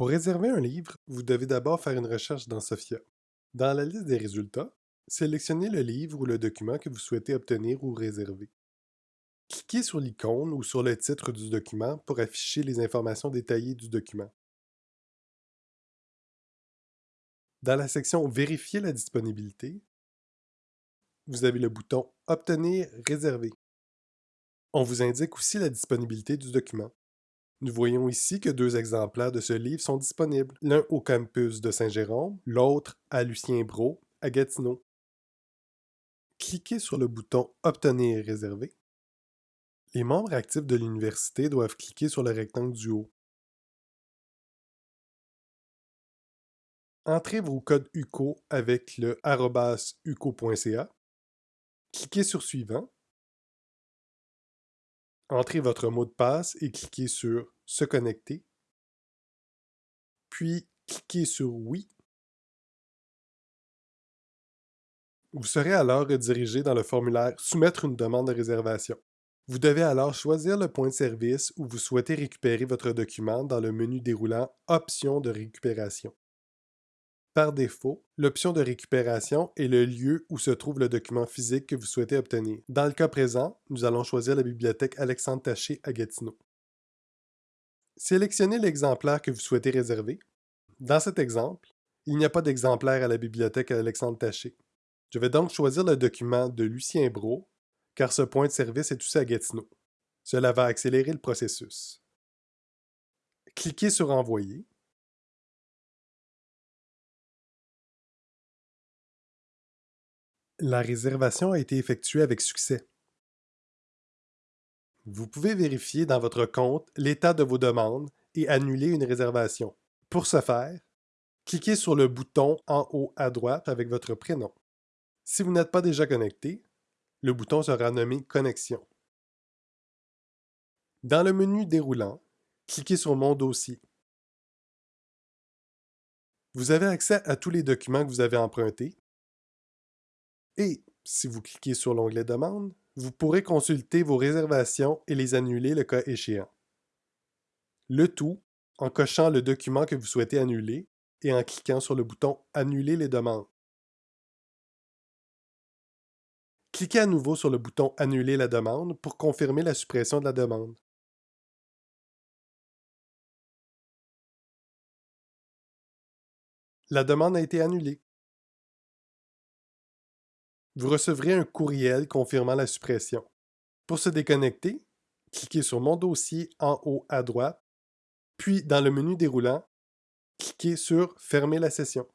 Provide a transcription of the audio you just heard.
Pour réserver un livre, vous devez d'abord faire une recherche dans Sophia. Dans la liste des résultats, sélectionnez le livre ou le document que vous souhaitez obtenir ou réserver. Cliquez sur l'icône ou sur le titre du document pour afficher les informations détaillées du document. Dans la section Vérifier la disponibilité, vous avez le bouton Obtenir réservé. On vous indique aussi la disponibilité du document. Nous voyons ici que deux exemplaires de ce livre sont disponibles, l'un au campus de Saint-Jérôme, l'autre à Lucien Bro, à Gatineau. Cliquez sur le bouton Obtenir réservé. Les membres actifs de l'université doivent cliquer sur le rectangle du haut. Entrez vos codes UCO avec le uco.ca. Cliquez sur Suivant. Entrez votre mot de passe et cliquez sur Se connecter. Puis cliquez sur Oui. Vous serez alors redirigé dans le formulaire Soumettre une demande de réservation. Vous devez alors choisir le point de service où vous souhaitez récupérer votre document dans le menu déroulant Options de récupération. Par défaut, l'option de récupération est le lieu où se trouve le document physique que vous souhaitez obtenir. Dans le cas présent, nous allons choisir la bibliothèque Alexandre Taché à Gatineau. Sélectionnez l'exemplaire que vous souhaitez réserver. Dans cet exemple, il n'y a pas d'exemplaire à la bibliothèque Alexandre Taché. Je vais donc choisir le document de Lucien Bro, car ce point de service est aussi à Gatineau. Cela va accélérer le processus. Cliquez sur Envoyer. La réservation a été effectuée avec succès. Vous pouvez vérifier dans votre compte l'état de vos demandes et annuler une réservation. Pour ce faire, cliquez sur le bouton en haut à droite avec votre prénom. Si vous n'êtes pas déjà connecté, le bouton sera nommé Connexion. Dans le menu déroulant, cliquez sur Mon dossier. Vous avez accès à tous les documents que vous avez empruntés et si vous cliquez sur l'onglet Demande, vous pourrez consulter vos réservations et les annuler le cas échéant. Le tout en cochant le document que vous souhaitez annuler et en cliquant sur le bouton Annuler les demandes. Cliquez à nouveau sur le bouton Annuler la demande pour confirmer la suppression de la demande. La demande a été annulée. Vous recevrez un courriel confirmant la suppression. Pour se déconnecter, cliquez sur Mon dossier en haut à droite, puis dans le menu déroulant, cliquez sur Fermer la session.